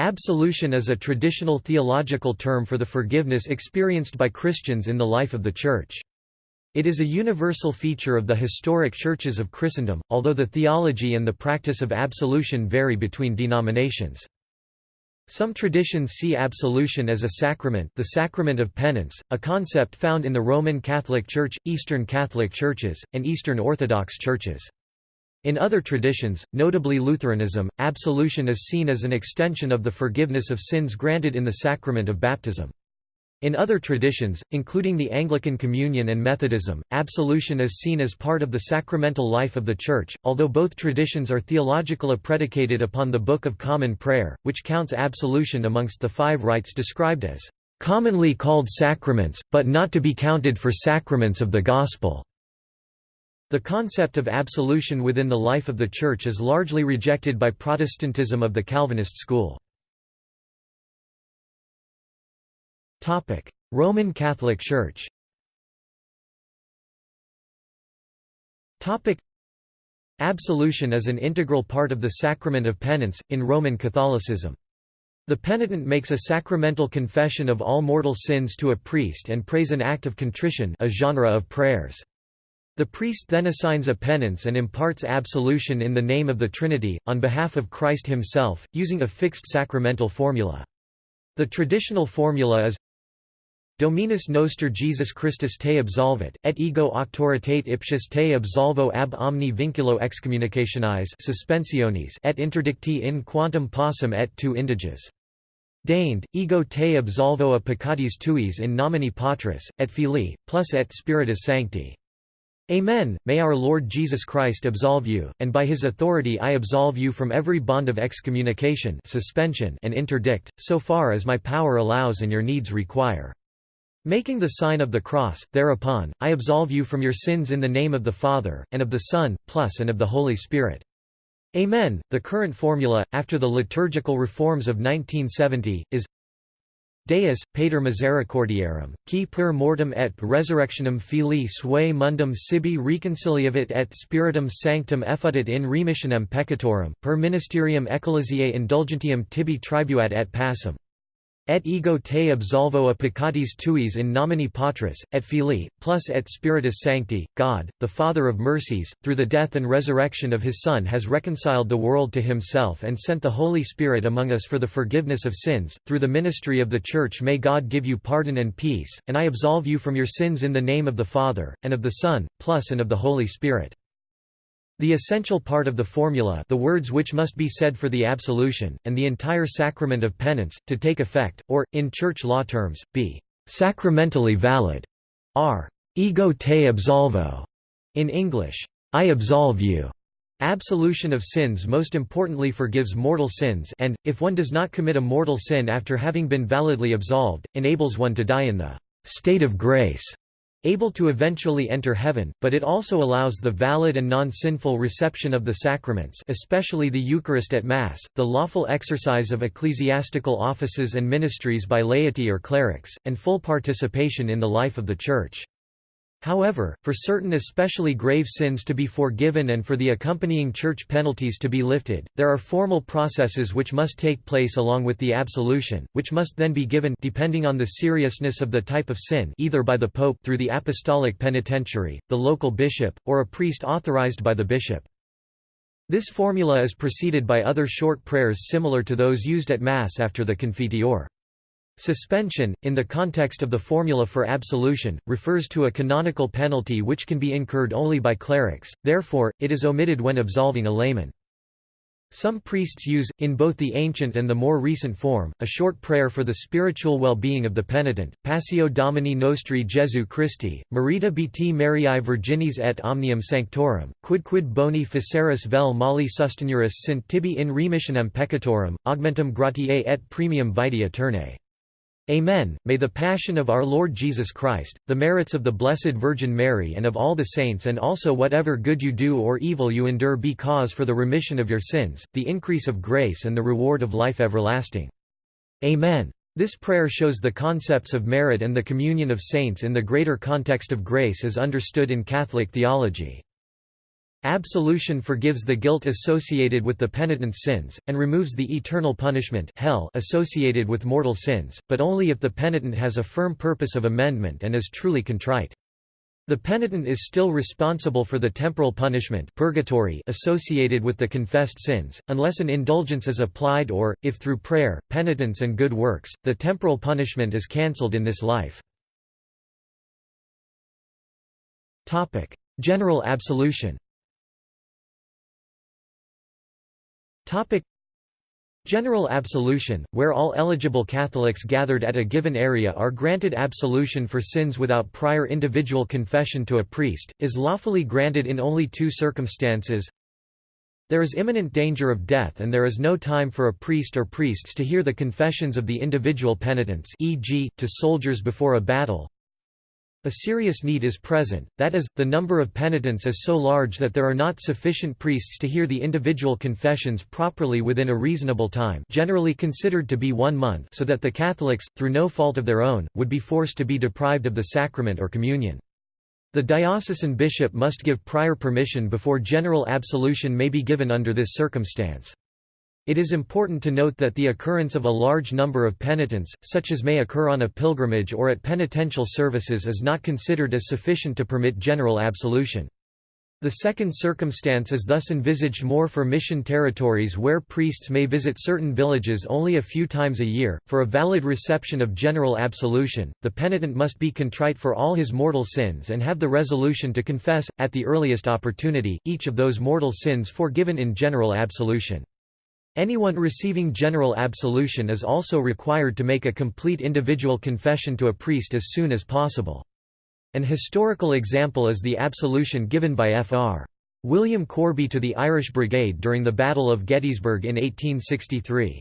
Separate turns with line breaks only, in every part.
Absolution is a traditional theological term for the forgiveness experienced by Christians in the life of the Church. It is a universal feature of the historic churches of Christendom, although the theology and the practice of absolution vary between denominations. Some traditions see absolution as a sacrament the sacrament of penance, a concept found in the Roman Catholic Church, Eastern Catholic Churches, and Eastern Orthodox Churches. In other traditions, notably Lutheranism, absolution is seen as an extension of the forgiveness of sins granted in the sacrament of baptism. In other traditions, including the Anglican Communion and Methodism, absolution is seen as part of the sacramental life of the Church, although both traditions are theologically predicated upon the Book of Common Prayer, which counts absolution amongst the five rites described as commonly called sacraments, but not to be counted for sacraments of the Gospel. The concept of absolution within the life of the Church is largely rejected by Protestantism of the Calvinist school. Roman Catholic Church Absolution is an integral part of the sacrament of penance, in Roman Catholicism. The penitent makes a sacramental confession of all mortal sins to a priest and prays an act of contrition a genre of prayers. The priest then assigns a penance and imparts absolution in the name of the Trinity, on behalf of Christ himself, using a fixed sacramental formula. The traditional formula is Dominus noster Jesus Christus te absolvit, et ego auctoritate ipsius te absolvo ab omni vinculo excommunicationis suspensionis et interdicti in quantum possum et tu indiges. Deigned, ego te absolvo a peccatis tuis in nomine Patris, et Filii, plus et Spiritus Sancti. Amen. May our Lord Jesus Christ absolve you, and by his authority I absolve you from every bond of excommunication suspension and interdict, so far as my power allows and your needs require. Making the sign of the cross, thereupon, I absolve you from your sins in the name of the Father, and of the Son, plus and of the Holy Spirit. Amen. The current formula, after the liturgical reforms of 1970, is Deus, Pater Misericordiarum, qui per mortem et resurrectionem filii suae mundum sibi reconciliavit et spiritum sanctum effutit in remissionem peccatorum, per ministerium ecclesiae indulgentium tibi tribuat et passum. Et ego te absolvo a peccatis tuis in nomine Patris, et Filii, plus et Spiritus Sancti, God, the Father of mercies, through the death and resurrection of his Son has reconciled the world to himself and sent the Holy Spirit among us for the forgiveness of sins, through the ministry of the Church may God give you pardon and peace, and I absolve you from your sins in the name of the Father, and of the Son, plus and of the Holy Spirit. The essential part of the formula the words which must be said for the absolution, and the entire sacrament of penance, to take effect, or, in church law terms, be «sacramentally valid» are «ego te absolvo» in English, «I absolve you». Absolution of sins most importantly forgives mortal sins and, if one does not commit a mortal sin after having been validly absolved, enables one to die in the «state of grace» able to eventually enter heaven, but it also allows the valid and non-sinful reception of the sacraments especially the Eucharist at Mass, the lawful exercise of ecclesiastical offices and ministries by laity or clerics, and full participation in the life of the Church. However, for certain especially grave sins to be forgiven and for the accompanying church penalties to be lifted, there are formal processes which must take place along with the absolution, which must then be given depending on the seriousness of the type of sin either by the pope through the apostolic penitentiary, the local bishop, or a priest authorized by the bishop. This formula is preceded by other short prayers similar to those used at Mass after the Confiteor. Suspension, in the context of the formula for absolution, refers to a canonical penalty which can be incurred only by clerics, therefore, it is omitted when absolving a layman. Some priests use, in both the ancient and the more recent form, a short prayer for the spiritual well-being of the penitent, Passio Domini Nostri Jesu Christi, Merita bt Mariae Virginis et omnium sanctorum, quidquid boni faceris vel mali sustenuris sint tibi in remissionem peccatorum, augmentum gratiae et premium vitae aeternae. Amen. May the Passion of our Lord Jesus Christ, the merits of the Blessed Virgin Mary and of all the saints and also whatever good you do or evil you endure be cause for the remission of your sins, the increase of grace and the reward of life everlasting. Amen. This prayer shows the concepts of merit and the communion of saints in the greater context of grace as understood in Catholic theology. Absolution forgives the guilt associated with the penitent's sins, and removes the eternal punishment hell associated with mortal sins, but only if the penitent has a firm purpose of amendment and is truly contrite. The penitent is still responsible for the temporal punishment purgatory associated with the confessed sins, unless an indulgence is applied or, if through prayer, penitence and good works, the temporal punishment is cancelled in this life. General absolution General absolution, where all eligible Catholics gathered at a given area are granted absolution for sins without prior individual confession to a priest, is lawfully granted in only two circumstances. There is imminent danger of death and there is no time for a priest or priests to hear the confessions of the individual penitents e.g., to soldiers before a battle, a serious need is present, that is, the number of penitents is so large that there are not sufficient priests to hear the individual confessions properly within a reasonable time generally considered to be one month so that the Catholics, through no fault of their own, would be forced to be deprived of the sacrament or communion. The diocesan bishop must give prior permission before general absolution may be given under this circumstance. It is important to note that the occurrence of a large number of penitents, such as may occur on a pilgrimage or at penitential services is not considered as sufficient to permit general absolution. The second circumstance is thus envisaged more for mission territories where priests may visit certain villages only a few times a year. For a valid reception of general absolution, the penitent must be contrite for all his mortal sins and have the resolution to confess, at the earliest opportunity, each of those mortal sins forgiven in general absolution. Anyone receiving general absolution is also required to make a complete individual confession to a priest as soon as possible. An historical example is the absolution given by Fr. William Corby to the Irish Brigade during the Battle of Gettysburg in 1863.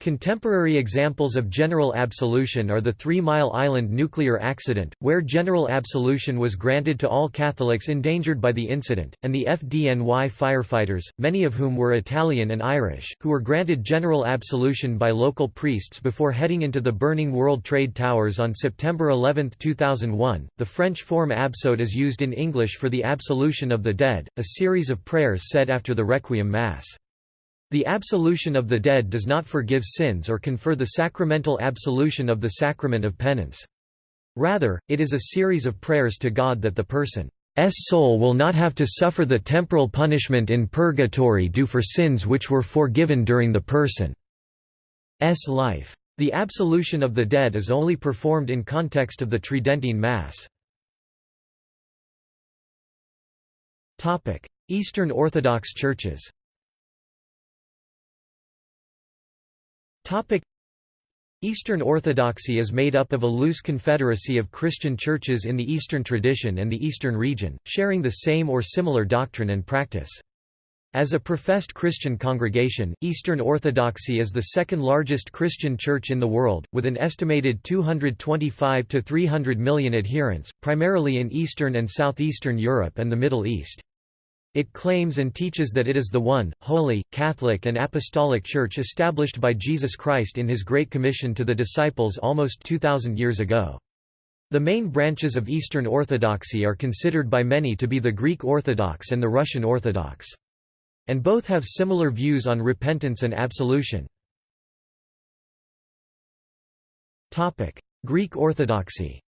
Contemporary examples of general absolution are the Three Mile Island nuclear accident, where general absolution was granted to all Catholics endangered by the incident, and the FDNY firefighters, many of whom were Italian and Irish, who were granted general absolution by local priests before heading into the burning World Trade Towers on September 11, 2001. The French form Absoute is used in English for the absolution of the dead, a series of prayers said after the Requiem Mass. The absolution of the dead does not forgive sins or confer the sacramental absolution of the sacrament of penance. Rather, it is a series of prayers to God that the person's soul will not have to suffer the temporal punishment in purgatory due for sins which were forgiven during the person's life. The absolution of the dead is only performed in context of the Tridentine Mass. Eastern Orthodox churches Eastern Orthodoxy is made up of a loose confederacy of Christian churches in the Eastern tradition and the Eastern region, sharing the same or similar doctrine and practice. As a professed Christian congregation, Eastern Orthodoxy is the second largest Christian church in the world, with an estimated 225 to 300 million adherents, primarily in Eastern and Southeastern Europe and the Middle East. It claims and teaches that it is the one, holy, Catholic and Apostolic Church established by Jesus Christ in his Great Commission to the disciples almost 2,000 years ago. The main branches of Eastern Orthodoxy are considered by many to be the Greek Orthodox and the Russian Orthodox. And both have similar views on repentance and absolution. Greek Orthodoxy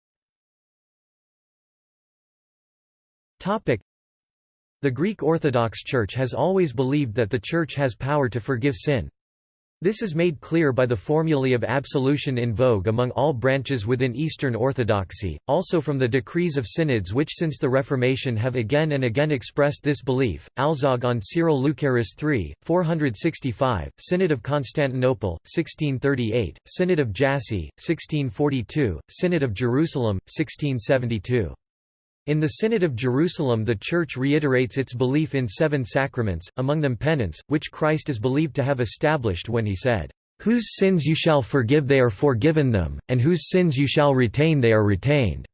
the Greek Orthodox Church has always believed that the Church has power to forgive sin. This is made clear by the formulae of absolution in vogue among all branches within Eastern Orthodoxy, also from the decrees of synods which since the Reformation have again and again expressed this belief, Alzog on Cyril Lucaris III, 465, Synod of Constantinople, 1638, Synod of Jassy, 1642, Synod of Jerusalem, 1672. In the Synod of Jerusalem the Church reiterates its belief in seven sacraments, among them penance, which Christ is believed to have established when he said, "'Whose sins you shall forgive they are forgiven them, and whose sins you shall retain they are retained."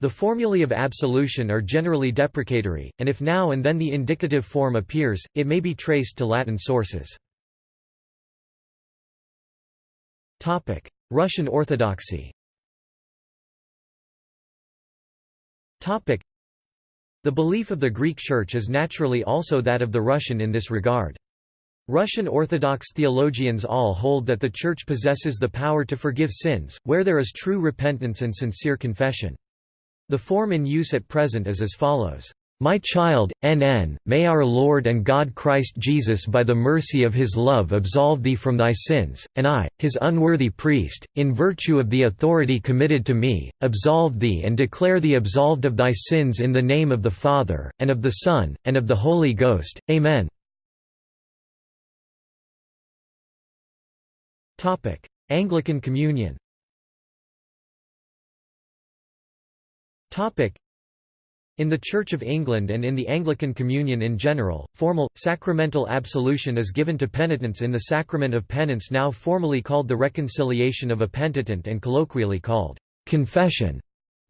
The formulae of absolution are generally deprecatory, and if now and then the indicative form appears, it may be traced to Latin sources. Russian Orthodoxy The belief of the Greek Church is naturally also that of the Russian in this regard. Russian Orthodox theologians all hold that the Church possesses the power to forgive sins, where there is true repentance and sincere confession. The form in use at present is as follows. My child, NN, may our Lord and God Christ Jesus by the mercy of his love absolve thee from thy sins, and I, his unworthy priest, in virtue of the authority committed to me, absolve thee and declare thee absolved of thy sins in the name of the Father, and of the Son, and of the Holy Ghost. Amen. Anglican Communion in the Church of England and in the Anglican Communion in general, formal, sacramental absolution is given to penitents in the sacrament of penance now formally called the reconciliation of a penitent and colloquially called confession.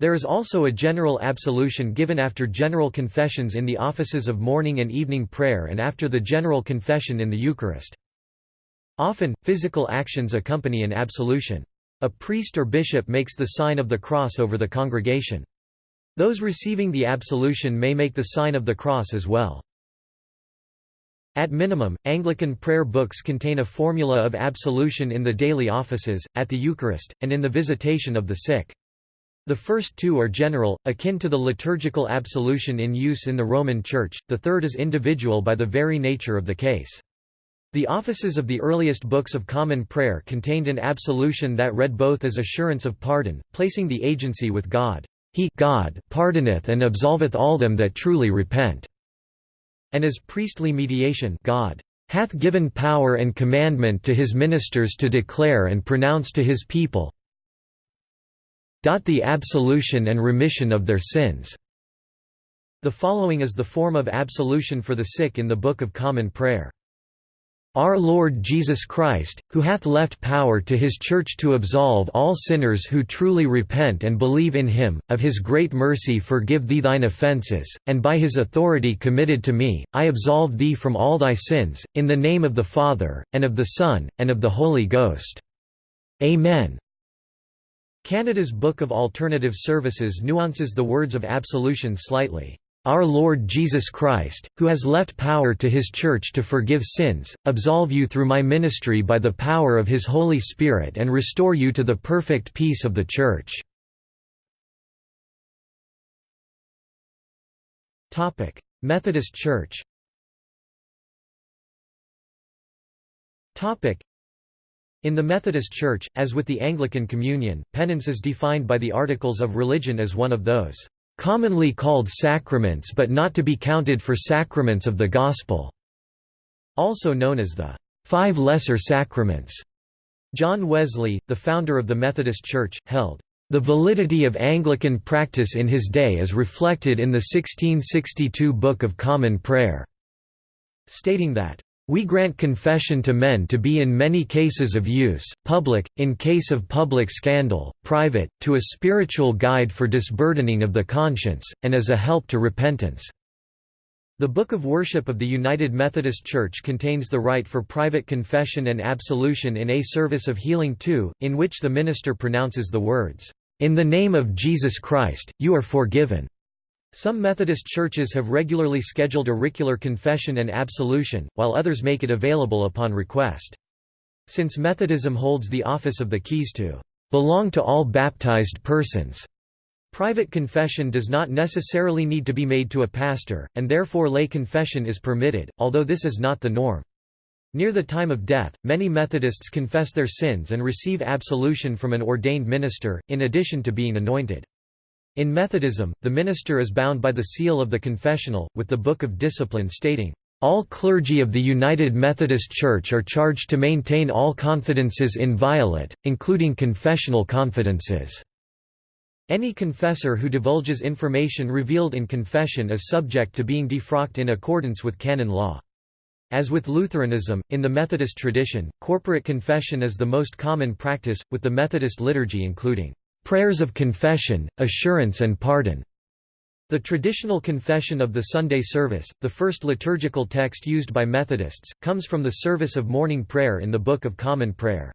There is also a general absolution given after general confessions in the offices of morning and evening prayer and after the general confession in the Eucharist. Often, physical actions accompany an absolution. A priest or bishop makes the sign of the cross over the congregation. Those receiving the absolution may make the sign of the cross as well. At minimum, Anglican prayer books contain a formula of absolution in the daily offices, at the Eucharist, and in the visitation of the sick. The first two are general, akin to the liturgical absolution in use in the Roman Church, the third is individual by the very nature of the case. The offices of the earliest books of common prayer contained an absolution that read both as assurance of pardon, placing the agency with God. He God pardoneth and absolveth all them that truly repent." And as priestly mediation God hath given power and commandment to his ministers to declare and pronounce to his people the absolution and remission of their sins." The following is the form of absolution for the sick in the Book of Common Prayer. Our Lord Jesus Christ, who hath left power to his Church to absolve all sinners who truly repent and believe in him, of his great mercy forgive thee thine offences, and by his authority committed to me, I absolve thee from all thy sins, in the name of the Father, and of the Son, and of the Holy Ghost. Amen. Canada's Book of Alternative Services nuances the words of absolution slightly. Our Lord Jesus Christ, who has left power to his Church to forgive sins, absolve you through my ministry by the power of his Holy Spirit and restore you to the perfect peace of the Church." Methodist Church in the Methodist Church, as with the Anglican Communion, penance is defined by the Articles of Religion as one of those commonly called sacraments but not to be counted for sacraments of the Gospel", also known as the Five Lesser Sacraments. John Wesley, the founder of the Methodist Church, held, "...the validity of Anglican practice in his day is reflected in the 1662 Book of Common Prayer", stating that, we grant confession to men to be in many cases of use, public, in case of public scandal, private, to a spiritual guide for disburdening of the conscience, and as a help to repentance." The Book of Worship of the United Methodist Church contains the rite for private confession and absolution in a service of healing too, in which the minister pronounces the words, "'In the name of Jesus Christ, you are forgiven' Some Methodist churches have regularly scheduled auricular confession and absolution, while others make it available upon request. Since Methodism holds the office of the keys to belong to all baptized persons, private confession does not necessarily need to be made to a pastor, and therefore lay confession is permitted, although this is not the norm. Near the time of death, many Methodists confess their sins and receive absolution from an ordained minister, in addition to being anointed. In Methodism, the minister is bound by the seal of the confessional, with the Book of Discipline stating, "...all clergy of the United Methodist Church are charged to maintain all confidences inviolate, including confessional confidences." Any confessor who divulges information revealed in confession is subject to being defrocked in accordance with canon law. As with Lutheranism, in the Methodist tradition, corporate confession is the most common practice, with the Methodist liturgy including prayers of confession, assurance and pardon. The traditional confession of the Sunday service, the first liturgical text used by Methodists, comes from the service of morning prayer in the Book of Common Prayer.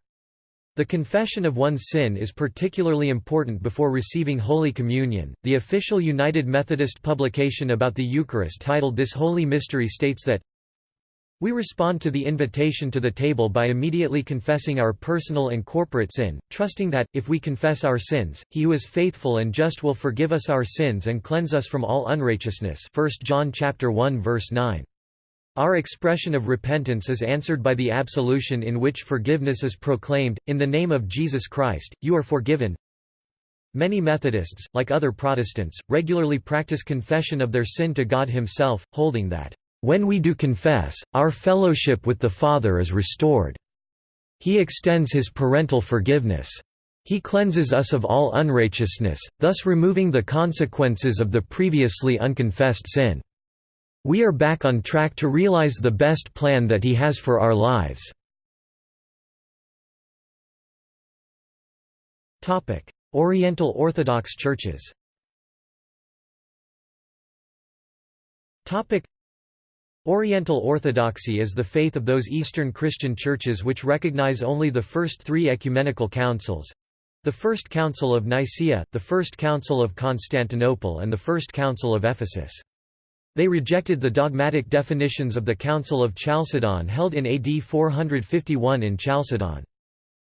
The confession of one's sin is particularly important before receiving Holy Communion. The official United Methodist publication about the Eucharist titled This Holy Mystery states that we respond to the invitation to the table by immediately confessing our personal and corporate sin, trusting that, if we confess our sins, he who is faithful and just will forgive us our sins and cleanse us from all unrighteousness 1 John 1 verse 9. Our expression of repentance is answered by the absolution in which forgiveness is proclaimed, in the name of Jesus Christ, you are forgiven. Many Methodists, like other Protestants, regularly practice confession of their sin to God himself, holding that, "...when we do confess, our fellowship with the Father is restored. He extends his parental forgiveness. He cleanses us of all unrighteousness, thus removing the consequences of the previously unconfessed sin." We are back on track to realize the best plan that he has for our lives. Oriental Orthodox churches Oriental Orthodoxy is the faith of those Eastern Christian churches which recognize only the first three ecumenical councils—the First Council of Nicaea, the First Council of Constantinople and the First Council of Ephesus. They rejected the dogmatic definitions of the Council of Chalcedon held in AD 451 in Chalcedon.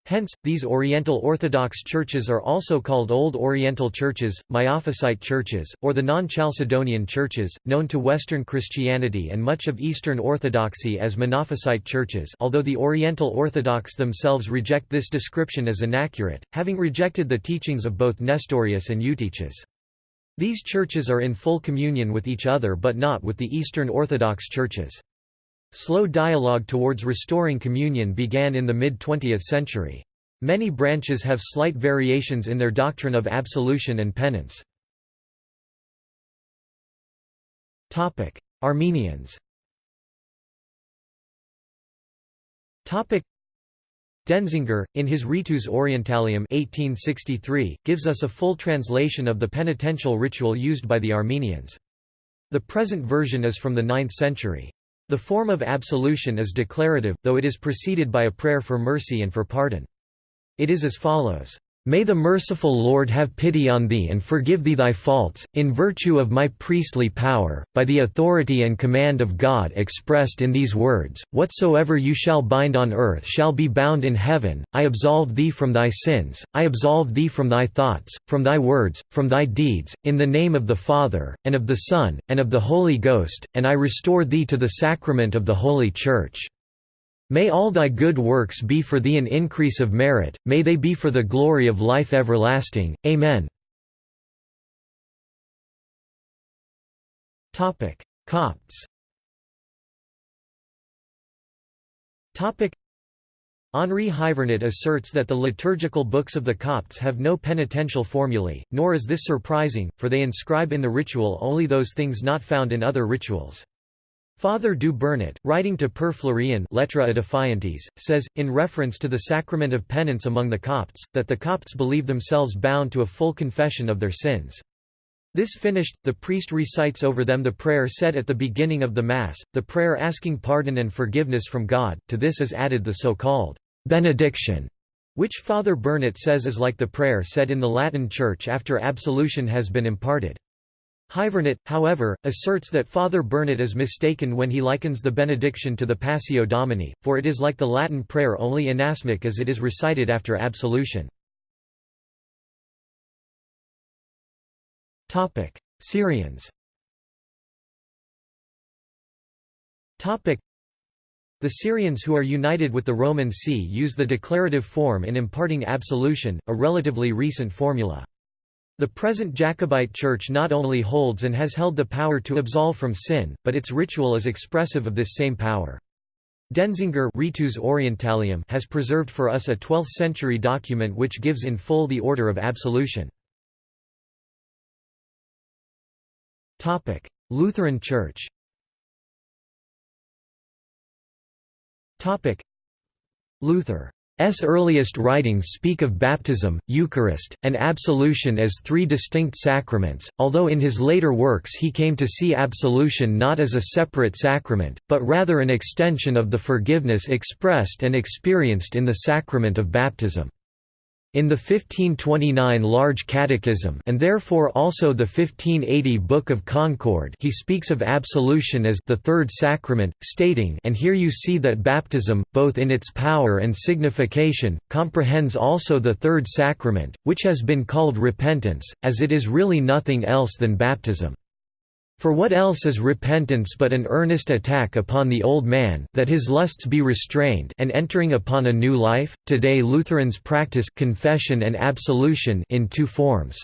Hence, these Oriental Orthodox churches are also called Old Oriental churches, Miaphysite churches, or the non-Chalcedonian churches, known to Western Christianity and much of Eastern Orthodoxy as Monophysite churches although the Oriental Orthodox themselves reject this description as inaccurate, having rejected the teachings of both Nestorius and Eutyches. These churches are in full communion with each other but not with the Eastern Orthodox churches. Slow dialogue towards restoring communion began in the mid-20th century. Many branches have slight variations in their doctrine of absolution and penance. Armenians Denzinger, in his Ritus Orientalium 1863, gives us a full translation of the penitential ritual used by the Armenians. The present version is from the 9th century. The form of absolution is declarative, though it is preceded by a prayer for mercy and for pardon. It is as follows. May the merciful Lord have pity on thee and forgive thee thy faults, in virtue of my priestly power, by the authority and command of God expressed in these words, Whatsoever you shall bind on earth shall be bound in heaven, I absolve thee from thy sins, I absolve thee from thy thoughts, from thy words, from thy deeds, in the name of the Father, and of the Son, and of the Holy Ghost, and I restore thee to the sacrament of the Holy Church. May all thy good works be for thee an increase of merit, may they be for the glory of life everlasting. Amen. Copts Henri Hyvernet asserts that the liturgical books of the Copts have no penitential formulae, nor is this surprising, for they inscribe in the ritual only those things not found in other rituals. Father du Bernat, writing to Père Fleuriau Lettre Edifiantes, says, in reference to the sacrament of penance among the Copts, that the Copts believe themselves bound to a full confession of their sins. This finished, the priest recites over them the prayer said at the beginning of the Mass, the prayer asking pardon and forgiveness from God, to this is added the so-called benediction, which Father Bernat says is like the prayer said in the Latin Church after absolution has been imparted. Hyvernet, however, asserts that Father Bernat is mistaken when he likens the benediction to the Passio Domini, for it is like the Latin prayer only inasmuch as it is recited after absolution. Syrians The Syrians who are united with the Roman See use the declarative form in imparting absolution, a relatively recent formula. The present Jacobite Church not only holds and has held the power to absolve from sin, but its ritual is expressive of this same power. Denzinger Ritus Orientalium has preserved for us a 12th-century document which gives in full the order of absolution. Lutheran Church Luther earliest writings speak of baptism, Eucharist, and absolution as three distinct sacraments, although in his later works he came to see absolution not as a separate sacrament, but rather an extension of the forgiveness expressed and experienced in the sacrament of baptism. In the 1529 Large Catechism and therefore also the 1580 Book of Concord he speaks of absolution as the third sacrament, stating and here you see that baptism, both in its power and signification, comprehends also the third sacrament, which has been called repentance, as it is really nothing else than baptism. For what else is repentance but an earnest attack upon the old man that his lusts be restrained and entering upon a new life? Today Lutherans practice confession and absolution in two forms.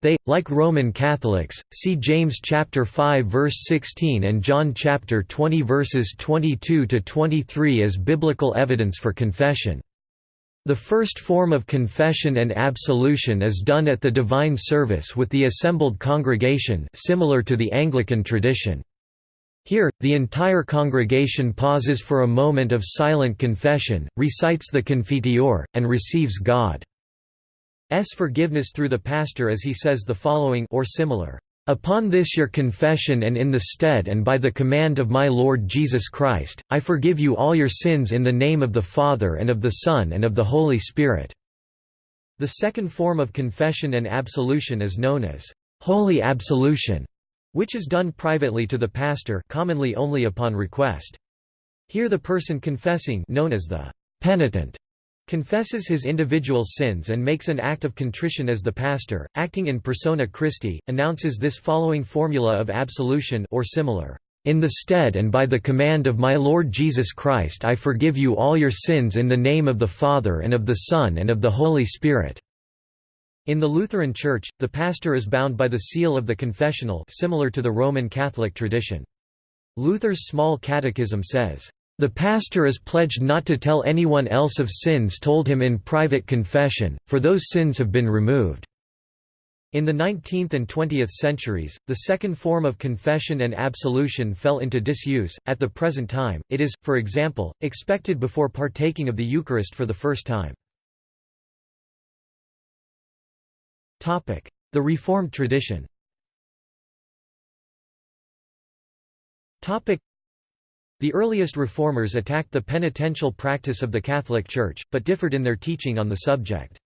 They, like Roman Catholics, see James chapter 5 verse 16 and John chapter 20 verses 22 to 23 as biblical evidence for confession. The first form of confession and absolution is done at the divine service with the assembled congregation similar to the Anglican tradition. Here, the entire congregation pauses for a moment of silent confession, recites the Confiteor, and receives God's forgiveness through the pastor as he says the following or similar. Upon this your confession and in the stead and by the command of my Lord Jesus Christ, I forgive you all your sins in the name of the Father and of the Son and of the Holy Spirit." The second form of confession and absolution is known as «holy absolution», which is done privately to the pastor commonly only upon request. Here the person confessing known as the «penitent» confesses his individual sins and makes an act of contrition as the pastor, acting in persona Christi, announces this following formula of absolution or similar. In the stead and by the command of my Lord Jesus Christ I forgive you all your sins in the name of the Father and of the Son and of the Holy Spirit." In the Lutheran Church, the pastor is bound by the seal of the confessional similar to the Roman Catholic tradition. Luther's Small Catechism says, the pastor is pledged not to tell anyone else of sins told him in private confession, for those sins have been removed. In the 19th and 20th centuries, the second form of confession and absolution fell into disuse. At the present time, it is, for example, expected before partaking of the Eucharist for the first time. Topic: The Reformed tradition the earliest reformers attacked the penitential practice of the Catholic Church, but differed in their teaching on the subject.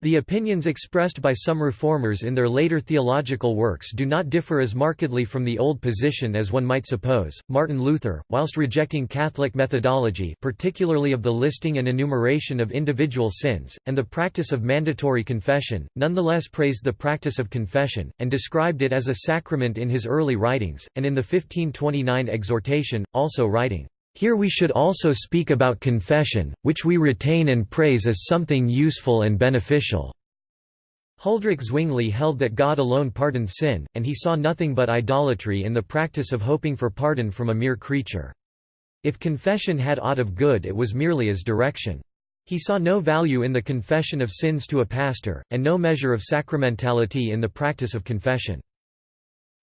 The opinions expressed by some reformers in their later theological works do not differ as markedly from the old position as one might suppose. Martin Luther, whilst rejecting Catholic methodology, particularly of the listing and enumeration of individual sins, and the practice of mandatory confession, nonetheless praised the practice of confession, and described it as a sacrament in his early writings, and in the 1529 exhortation, also writing, here we should also speak about confession, which we retain and praise as something useful and beneficial." Huldrych Zwingli held that God alone pardoned sin, and he saw nothing but idolatry in the practice of hoping for pardon from a mere creature. If confession had aught of good it was merely as direction. He saw no value in the confession of sins to a pastor, and no measure of sacramentality in the practice of confession.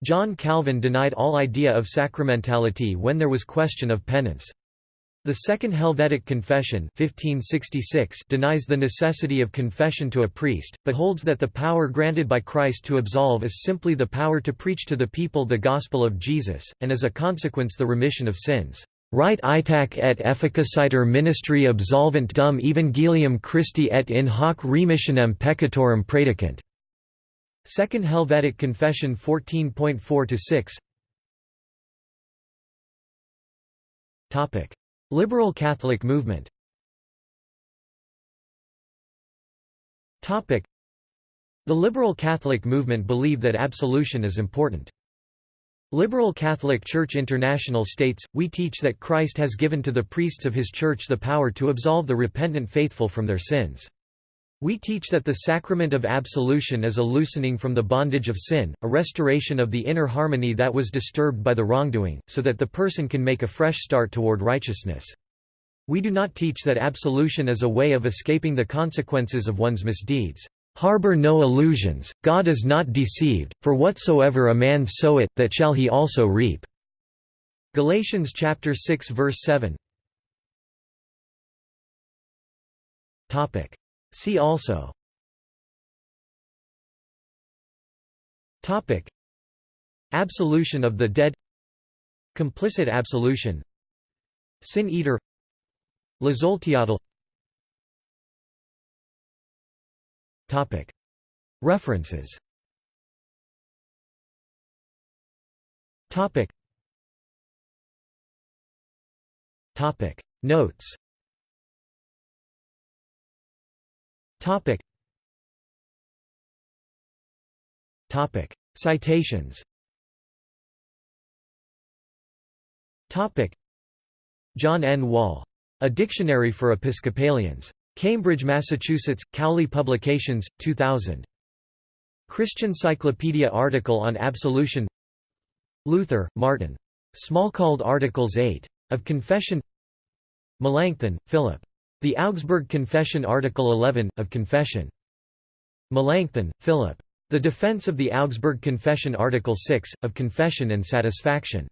John Calvin denied all idea of sacramentality when there was question of penance. The Second Helvetic Confession 1566 denies the necessity of confession to a priest, but holds that the power granted by Christ to absolve is simply the power to preach to the people the gospel of Jesus, and as a consequence the remission of sins. Right itac et efficaciter ministry absolvent dum evangelium Christi et in hoc remissionem peccatorum predicant. Second Helvetic Confession 14.4–6 Topic: Liberal Catholic movement Topic: The liberal Catholic movement believe that absolution is important. Liberal Catholic Church International states, We teach that Christ has given to the priests of his Church the power to absolve the repentant faithful from their sins. We teach that the sacrament of absolution is a loosening from the bondage of sin, a restoration of the inner harmony that was disturbed by the wrongdoing, so that the person can make a fresh start toward righteousness. We do not teach that absolution is a way of escaping the consequences of one's misdeeds. Harbor no illusions, God is not deceived, for whatsoever a man soweth, that shall he also reap. Galatians chapter 6 verse 7 See also. Topic. Absolution of the dead. Complicit absolution. Sin eater. Tlazolteotl References. Topic. Topic. Notes Citations Topic. John N. Wall. A Dictionary for Episcopalians. Cambridge, Massachusetts, Cowley Publications, 2000. Christian Cyclopedia article on absolution Luther, Martin. Smalcald Articles 8. Of Confession Melanchthon, Philip. The Augsburg Confession Article 11, of Confession. Melanchthon, Philip. The Defense of the Augsburg Confession Article 6, of Confession and Satisfaction.